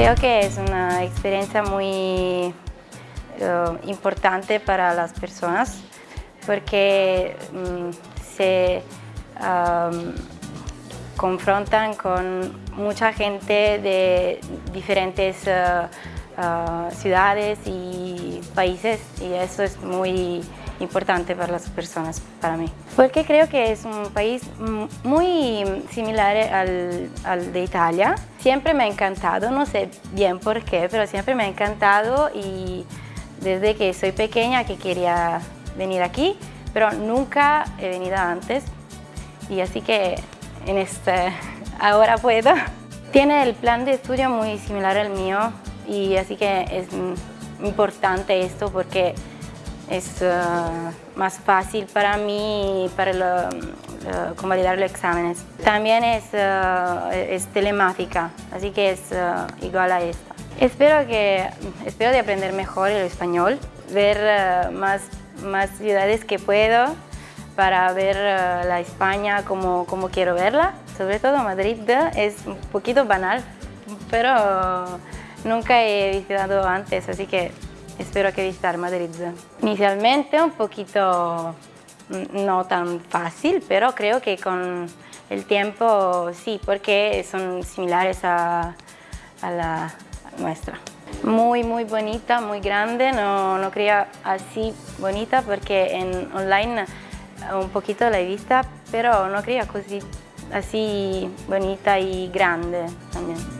Creo que es una experiencia muy eh, importante para las personas porque mm, se confrontan con mucha gente de diferentes eh, eh, ciudades y países y eso es muy importante para las personas, para mí. Porque creo que es un país muy similar al, al, de Italia. Siempre me ha encantado, no sé bien por qué, pero siempre me ha encantado y desde que soy pequeña que quería venir aquí, pero nunca he venido antes y así que en este ahora puedo. Tiene el plan de estudio muy similar al mío y así que es importante esto porque es uh, más fácil para mí para convalidar los exámenes. También es, uh, es telemática, así que es uh, igual a esta. Espero, que, espero de aprender mejor el español, ver más, más ciudades que puedo para ver la España como, como quiero verla. Sobre todo Madrid es un poquito banal, pero nunca he visitado antes, así que espero que visitar Madrid. Inicialmente un poquito mm, no tan fácil, pero creo que con el tiempo sí, porque son similares a, a la nuestra. Muy, muy bonita, muy grande, no, no creía así bonita porque en online un poquito la he vista, pero no creía así bonita y grande también.